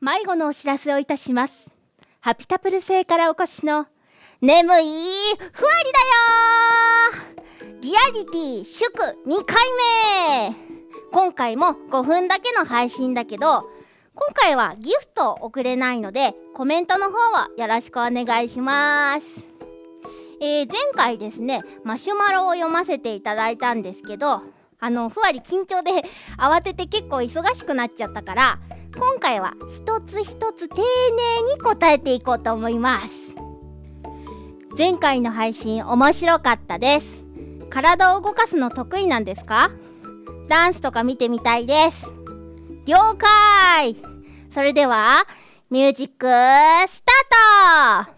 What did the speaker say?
迷子のお知らせをいたします。ハピタプル星からお越しの眠いふわりだよリアリティ祝2回目。今回も5分だけの配信だけど今回はギフト送れないのでコメントの方はよろしくお願いします。えー、前回ですねマシュマロを読ませていただいたんですけどあのふわり緊張で慌てて結構忙しくなっちゃったから今回は一つ一つ丁寧に答えていこうと思います。前回の配信面白かったです。体を動かすの得意なんですか？ダンスとか見てみたいです。了解。それではミュージックスタート。